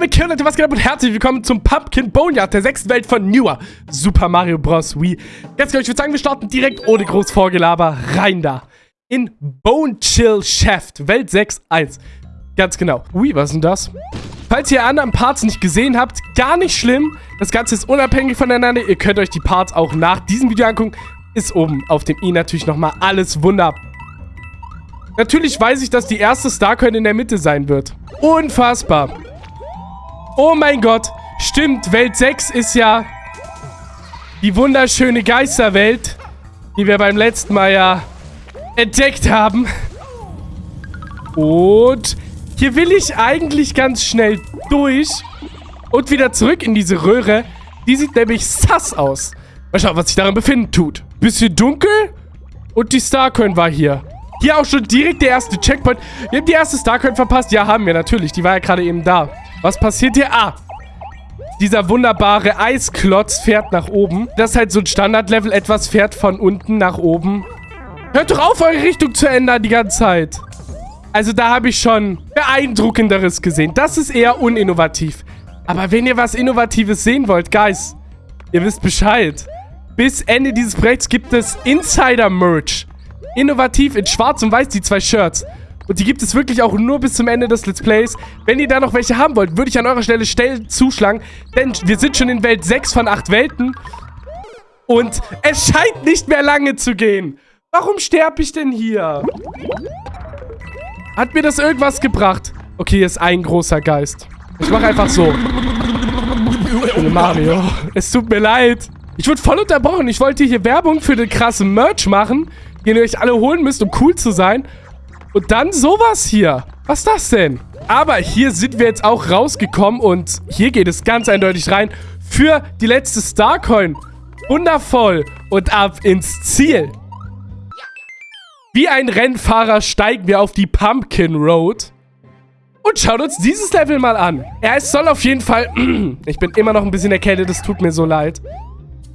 damit Kill, Leute, was geht ab und herzlich willkommen zum Pumpkin Boneyard, der sechsten Welt von Newer Super Mario Bros. Wii. Genau, ich würde sagen, wir starten direkt ohne groß Vorgelaber rein da. In Bone Chill Shaft, Welt 6.1. Ganz genau. Ui, was ist denn das? Falls ihr anderen Parts nicht gesehen habt, gar nicht schlimm. Das Ganze ist unabhängig voneinander. Ihr könnt euch die Parts auch nach diesem Video angucken. Ist oben auf dem i natürlich nochmal alles wunderbar. Natürlich weiß ich, dass die erste Starcoin in der Mitte sein wird. Unfassbar. Oh mein Gott. Stimmt, Welt 6 ist ja die wunderschöne Geisterwelt, die wir beim letzten Mal ja entdeckt haben. Und hier will ich eigentlich ganz schnell durch und wieder zurück in diese Röhre. Die sieht nämlich sass aus. Mal schauen, was sich darin befinden tut. Bisschen dunkel und die Starcoin war hier. Hier auch schon direkt der erste Checkpoint. Wir haben die erste Starcoin verpasst. Ja, haben wir natürlich. Die war ja gerade eben da. Was passiert hier? Ah, dieser wunderbare Eisklotz fährt nach oben. Das ist halt so ein Standardlevel. Etwas fährt von unten nach oben. Hört doch auf, eure Richtung zu ändern die ganze Zeit. Also da habe ich schon beeindruckenderes gesehen. Das ist eher uninnovativ. Aber wenn ihr was Innovatives sehen wollt, Guys, ihr wisst Bescheid. Bis Ende dieses Projekts gibt es Insider-Merch. Innovativ in schwarz und weiß, die zwei Shirts. Und die gibt es wirklich auch nur bis zum Ende des Let's Plays. Wenn ihr da noch welche haben wollt, würde ich an eurer Stelle schnell zuschlagen. Denn wir sind schon in Welt 6 von 8 Welten. Und es scheint nicht mehr lange zu gehen. Warum sterbe ich denn hier? Hat mir das irgendwas gebracht? Okay, hier ist ein großer Geist. Ich mache einfach so. Mario, es tut mir leid. Ich wurde voll unterbrochen. Ich wollte hier Werbung für den krassen Merch machen, den ihr euch alle holen müsst, um cool zu sein. Und dann sowas hier. Was ist das denn? Aber hier sind wir jetzt auch rausgekommen und hier geht es ganz eindeutig rein für die letzte Starcoin. Wundervoll. Und ab ins Ziel. Wie ein Rennfahrer steigen wir auf die Pumpkin Road. Und schauen uns dieses Level mal an. Ja, es soll auf jeden Fall... ich bin immer noch ein bisschen erkältet, das tut mir so leid.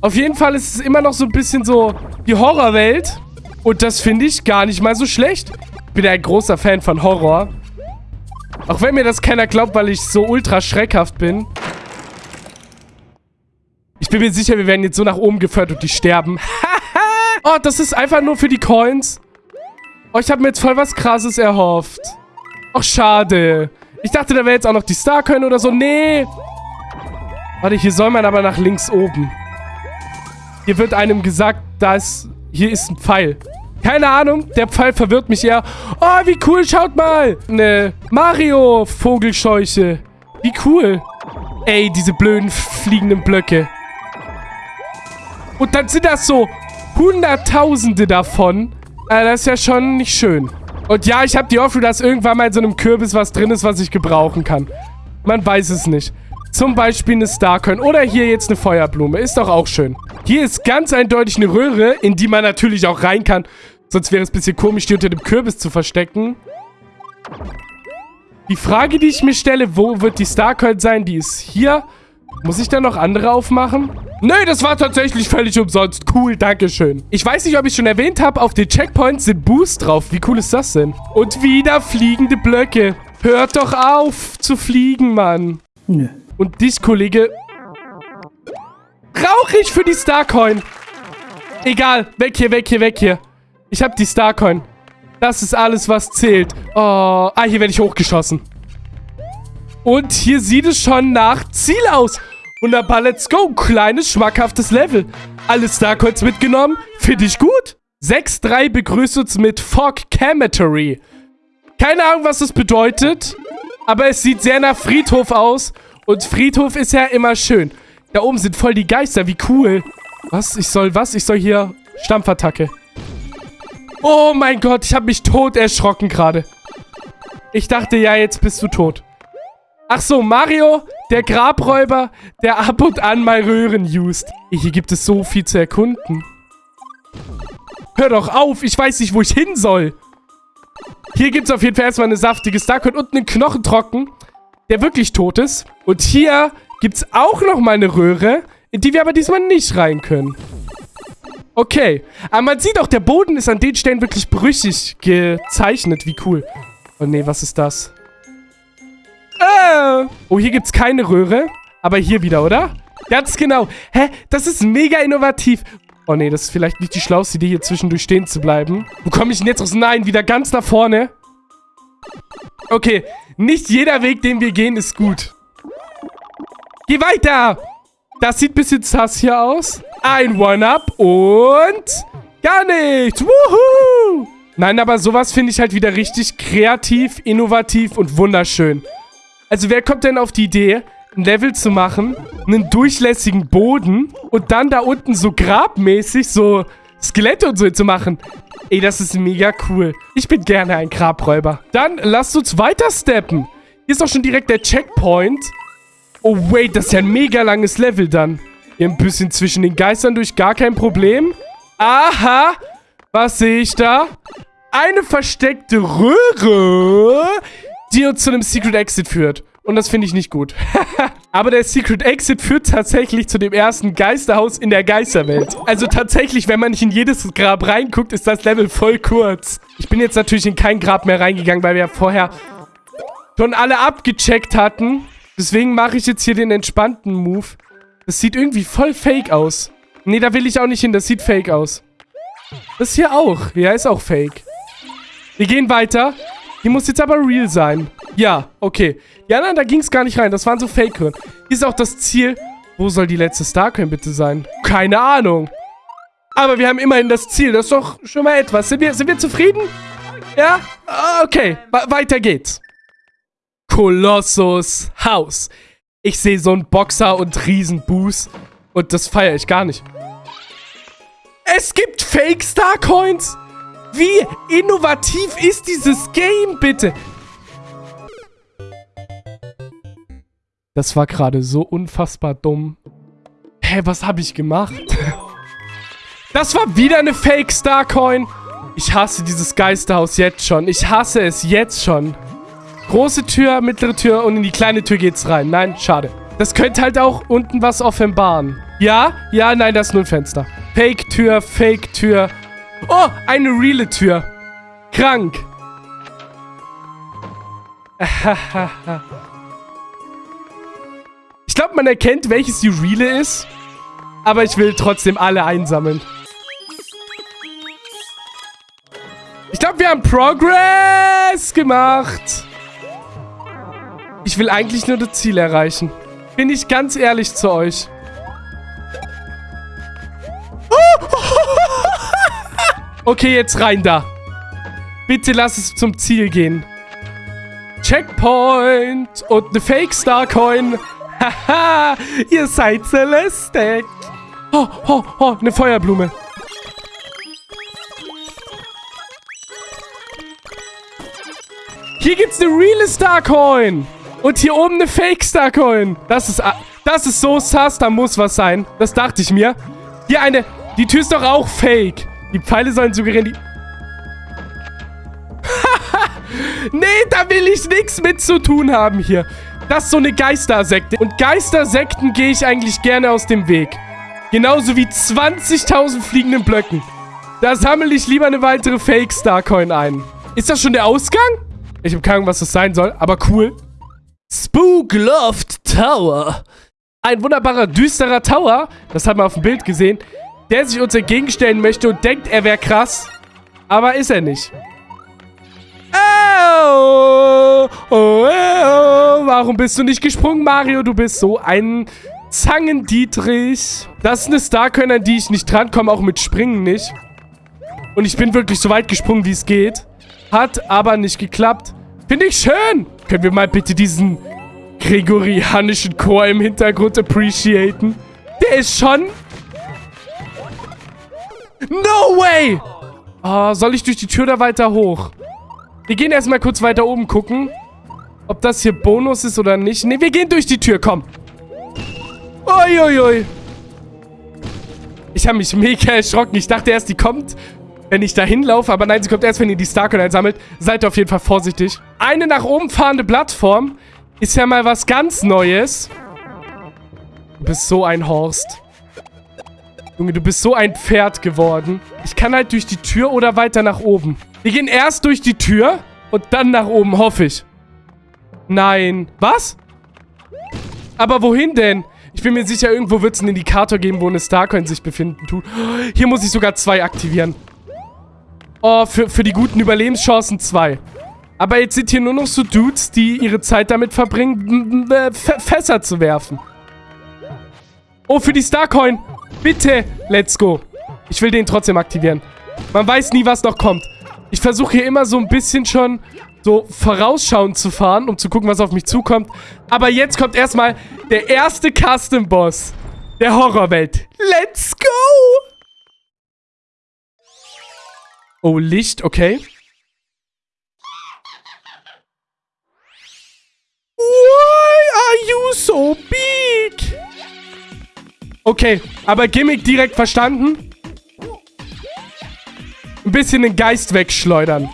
Auf jeden Fall ist es immer noch so ein bisschen so die Horrorwelt. Und das finde ich gar nicht mal so schlecht bin ein großer Fan von Horror. Auch wenn mir das keiner glaubt, weil ich so ultra schreckhaft bin. Ich bin mir sicher, wir werden jetzt so nach oben geführt und die sterben. oh, das ist einfach nur für die Coins. Oh, ich habe mir jetzt voll was krasses erhofft. Ach, schade. Ich dachte, da wäre jetzt auch noch die Starcoin oder so. Nee. Warte, hier soll man aber nach links oben. Hier wird einem gesagt, da ist... Hier ist ein Pfeil. Keine Ahnung, der Pfeil verwirrt mich eher. Oh, wie cool, schaut mal. Eine Mario-Vogelscheuche. Wie cool. Ey, diese blöden fliegenden Blöcke. Und dann sind das so Hunderttausende davon. Äh, das ist ja schon nicht schön. Und ja, ich habe die Hoffnung, dass irgendwann mal in so einem Kürbis was drin ist, was ich gebrauchen kann. Man weiß es nicht. Zum Beispiel eine Starcoin. Oder hier jetzt eine Feuerblume. Ist doch auch schön. Hier ist ganz eindeutig eine Röhre, in die man natürlich auch rein kann. Sonst wäre es ein bisschen komisch, die unter dem Kürbis zu verstecken. Die Frage, die ich mir stelle, wo wird die Starcoin sein? Die ist hier. Muss ich da noch andere aufmachen? Nö, das war tatsächlich völlig umsonst. Cool, dankeschön. Ich weiß nicht, ob ich schon erwähnt habe, auf den Checkpoints sind Boost drauf. Wie cool ist das denn? Und wieder fliegende Blöcke. Hört doch auf zu fliegen, Mann. Nö. Und dich, Kollege... Brauche ich für die Starcoin. Egal, weg hier, weg hier, weg hier. Ich habe die Starcoin. Das ist alles, was zählt. Oh, ah, hier werde ich hochgeschossen. Und hier sieht es schon nach Ziel aus. Wunderbar, let's go. Kleines, schmackhaftes Level. Alle Starcoins mitgenommen. Finde ich gut. 6-3 begrüßt uns mit Fog Cemetery. Keine Ahnung, was das bedeutet. Aber es sieht sehr nach Friedhof aus. Und Friedhof ist ja immer schön. Da oben sind voll die Geister. Wie cool. Was? Ich soll was? Ich soll hier Stampfattacke. Oh mein Gott, ich habe mich tot erschrocken gerade. Ich dachte, ja, jetzt bist du tot. Ach so, Mario, der Grabräuber, der ab und an mal Röhren used. Hier gibt es so viel zu erkunden. Hör doch auf, ich weiß nicht, wo ich hin soll. Hier gibt es auf jeden Fall erstmal eine saftige Starcoin und einen Knochentrocken, der wirklich tot ist. Und hier gibt es auch nochmal eine Röhre, in die wir aber diesmal nicht rein können. Okay. Aber man sieht auch, der Boden ist an den Stellen wirklich brüchig gezeichnet. Wie cool. Oh nee, was ist das? Äh. Oh, hier gibt's keine Röhre. Aber hier wieder, oder? Ganz genau. Hä? Das ist mega innovativ. Oh nee, das ist vielleicht nicht die schlauste Idee, hier zwischendurch stehen zu bleiben. Wo komme ich denn jetzt raus? Nein, wieder ganz nach vorne. Okay, nicht jeder Weg, den wir gehen, ist gut. Geh weiter! Das sieht ein bisschen sass hier aus. Ein One-Up und... Gar nichts! Wuhu! Nein, aber sowas finde ich halt wieder richtig kreativ, innovativ und wunderschön. Also wer kommt denn auf die Idee, ein Level zu machen, einen durchlässigen Boden und dann da unten so grabmäßig so Skelette und so zu machen? Ey, das ist mega cool. Ich bin gerne ein Grabräuber. Dann lasst uns weiter steppen. Hier ist auch schon direkt der Checkpoint. Oh, wait, das ist ja ein mega langes Level dann. Hier ein bisschen zwischen den Geistern durch, gar kein Problem. Aha, was sehe ich da? Eine versteckte Röhre, die uns zu einem Secret Exit führt. Und das finde ich nicht gut. Aber der Secret Exit führt tatsächlich zu dem ersten Geisterhaus in der Geisterwelt. Also tatsächlich, wenn man nicht in jedes Grab reinguckt, ist das Level voll kurz. Ich bin jetzt natürlich in kein Grab mehr reingegangen, weil wir ja vorher schon alle abgecheckt hatten. Deswegen mache ich jetzt hier den entspannten Move. Das sieht irgendwie voll fake aus. Nee, da will ich auch nicht hin. Das sieht fake aus. Das hier auch. Ja, ist auch fake. Wir gehen weiter. Die muss jetzt aber real sein. Ja, okay. Ja, nein, da ging es gar nicht rein. Das waren so fake -Hören. Hier ist auch das Ziel. Wo soll die letzte Starcoin bitte sein? Keine Ahnung. Aber wir haben immerhin das Ziel. Das ist doch schon mal etwas. Sind wir, sind wir zufrieden? Ja? Ah, okay. We weiter geht's. Kolossus Haus. Ich sehe so einen Boxer und Riesenbuß. Und das feiere ich gar nicht. Es gibt Fake Starcoins? Wie innovativ ist dieses Game, bitte? Das war gerade so unfassbar dumm. Hä, was habe ich gemacht? Das war wieder eine Fake Starcoin. Ich hasse dieses Geisterhaus jetzt schon. Ich hasse es jetzt schon. Große Tür, mittlere Tür und in die kleine Tür geht's rein. Nein, schade. Das könnte halt auch unten was offenbaren. Ja? Ja, nein, das ist nur ein Fenster. Fake-Tür, Fake-Tür. Oh, eine reale Tür. Krank. ich glaube, man erkennt, welches die reale ist. Aber ich will trotzdem alle einsammeln. Ich glaube, wir haben Progress gemacht. Ich will eigentlich nur das Ziel erreichen. Bin ich ganz ehrlich zu euch. Okay, jetzt rein da. Bitte lass es zum Ziel gehen. Checkpoint und eine Fake Star Coin. Haha, ihr seid Celeste. Oh, oh, oh, eine Feuerblume. Hier gibt's eine reale Star Coin. Und hier oben eine Fake Star Coin. Das ist, das ist so sass, da muss was sein. Das dachte ich mir. Hier eine, die Tür ist doch auch fake. Die Pfeile sollen suggerieren, die... nee, da will ich nichts mit zu tun haben hier. Das ist so eine Geistersekte. Und Geistersekten gehe ich eigentlich gerne aus dem Weg. Genauso wie 20.000 fliegenden Blöcken. Da sammle ich lieber eine weitere Fake Starcoin ein. Ist das schon der Ausgang? Ich habe keine Ahnung, was das sein soll, aber cool. Spookloft Tower. Ein wunderbarer, düsterer Tower, das haben wir auf dem Bild gesehen, der sich uns entgegenstellen möchte und denkt, er wäre krass. Aber ist er nicht. Oh, oh, oh, Warum bist du nicht gesprungen, Mario? Du bist so ein Zangendietrich. Das ist eine Starkönner, die ich nicht drankomme, auch mit Springen nicht. Und ich bin wirklich so weit gesprungen, wie es geht. Hat aber nicht geklappt. Finde ich schön. Können wir mal bitte diesen gregorianischen Chor im Hintergrund appreciaten? Der ist schon No way! Oh, soll ich durch die Tür da weiter hoch? Wir gehen erstmal kurz weiter oben gucken. Ob das hier Bonus ist oder nicht. Ne, wir gehen durch die Tür, komm. Uiuiui. Ui, ui. Ich habe mich mega erschrocken. Ich dachte erst, die kommt, wenn ich da hinlaufe. Aber nein, sie kommt erst, wenn ihr die Starcoin einsammelt. Seid auf jeden Fall vorsichtig. Eine nach oben fahrende Plattform ist ja mal was ganz Neues. Du bist so ein Horst. Junge, du bist so ein Pferd geworden. Ich kann halt durch die Tür oder weiter nach oben. Wir gehen erst durch die Tür und dann nach oben, hoffe ich. Nein. Was? Aber wohin denn? Ich bin mir sicher, irgendwo wird es einen Indikator geben, wo eine Starcoin sich befinden tut. Hier muss ich sogar zwei aktivieren. Oh, für, für die guten Überlebenschancen zwei. Aber jetzt sind hier nur noch so Dudes, die ihre Zeit damit verbringen, Fässer zu werfen. Oh, für die Starcoin. Bitte. Let's go. Ich will den trotzdem aktivieren. Man weiß nie, was noch kommt. Ich versuche hier immer so ein bisschen schon so vorausschauend zu fahren, um zu gucken, was auf mich zukommt. Aber jetzt kommt erstmal der erste Custom-Boss der Horrorwelt. Let's go! Oh, Licht, okay. Why are you so big? Okay, aber Gimmick direkt verstanden. Ein bisschen den Geist wegschleudern.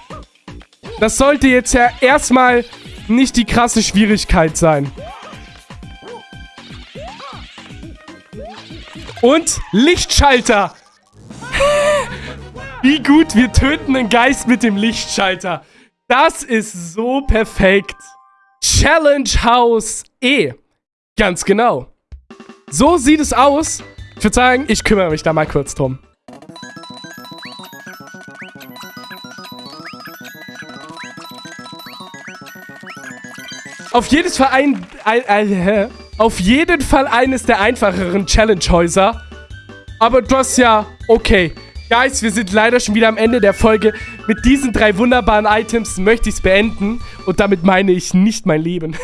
Das sollte jetzt ja erstmal nicht die krasse Schwierigkeit sein. Und Lichtschalter. Wie gut, wir töten einen Geist mit dem Lichtschalter. Das ist so perfekt. Challenge House E. Ganz genau. So sieht es aus. Ich würde sagen, ich kümmere mich da mal kurz drum. Auf jeden Fall ein, ein, ein auf jeden Fall eines der einfacheren Challenge-Häuser. Aber du hast ja, okay. Guys, wir sind leider schon wieder am Ende der Folge. Mit diesen drei wunderbaren Items möchte ich es beenden. Und damit meine ich nicht mein Leben.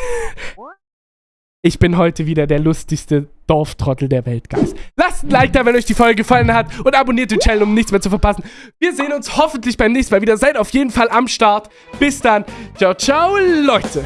Ich bin heute wieder der lustigste Dorftrottel der Welt, Guys. Lasst ein Like da, wenn euch die Folge gefallen hat und abonniert den Channel, um nichts mehr zu verpassen. Wir sehen uns hoffentlich beim nächsten Mal wieder. Seid auf jeden Fall am Start. Bis dann. Ciao, ciao, Leute.